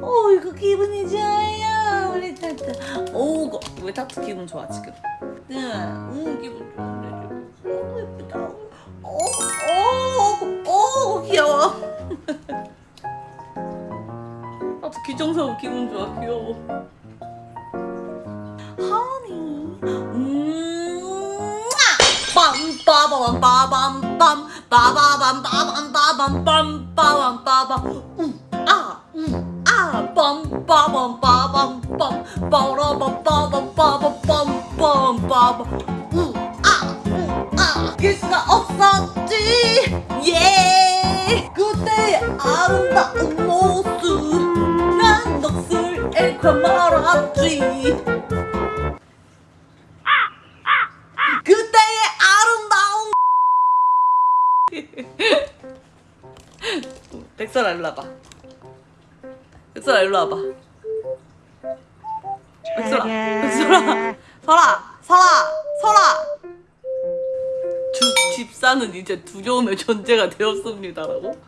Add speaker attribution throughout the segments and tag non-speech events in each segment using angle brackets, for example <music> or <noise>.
Speaker 1: 오 이거 기분이 좋아요 우리 타투 오 이거 왜 타투 기분 좋아 지금? 응응 기분 좋은데 오 예쁘다. 오오 오 귀여워. <laughs> 타투 귀정사고 기분 좋아 귀여워. 하니 음 빰빠바밤 빠밤 빰 빠바밤 빠밤 빠밤 빰 빠밤 빠밤 우아 우아 빰 빠밤 빠밤 빰 빠라밤 빠밤 빠밤 빰빰. 빠밤 우아 우아 길 수가 없었지. 예. 그때의 아름다운 모습. 난 넋을 잃고 말았지 <laughs> 백설아 일로 와봐. 백설아 일로 와봐. 백설아 백설아. 설아 설아 설아. 주, 집사는 이제 두려움의 존재가 되었습니다라고?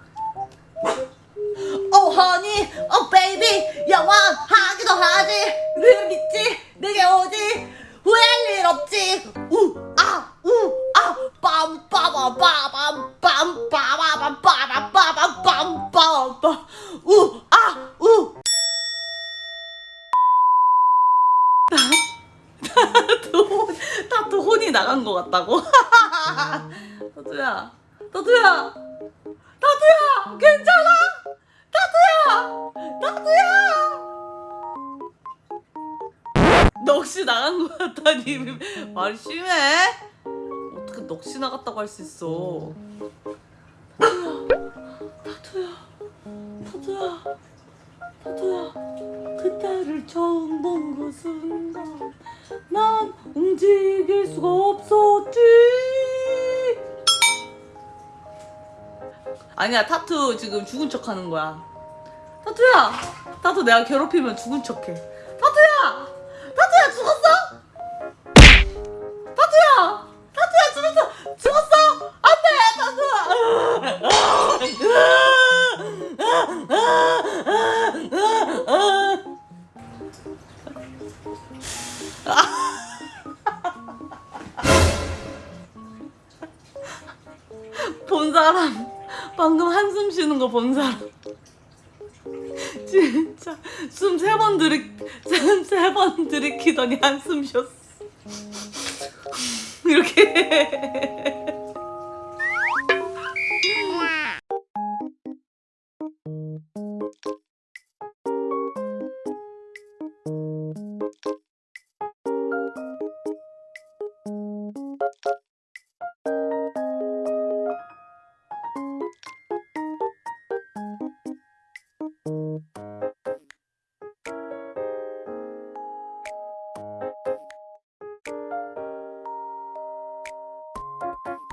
Speaker 1: oh honey oh baby 영원하기도 하지. 늘 믿지? 내게 오지. 후회할 일 없지. 우아우아. 빰빠밤 빠밤 빰 빰 빠밤 우아우. 다도 다 도 혼이 나간 것 같다고. <laughs> 다도야 다도야 다도야 괜찮아? 다도야 다도야. 넋이 나간 것 같다니 말 심해? 어떻게 넋이 나갔다고 할 수 있어? 다도야 다도야 다도야 그때를 처음 본 그 순간 난 움직일 수가 없었지. 아니야 타투 지금 죽은 척 하는 거야. 타투야 타투 내가 괴롭히면 죽은 척해. 타투야 타투야 죽었어? 사람. 방금 한숨 쉬는 거 본 사람. 진짜. 숨 세 번 들이 숨세번 들이키더니 한숨 쉬었어. 이렇게 Thank you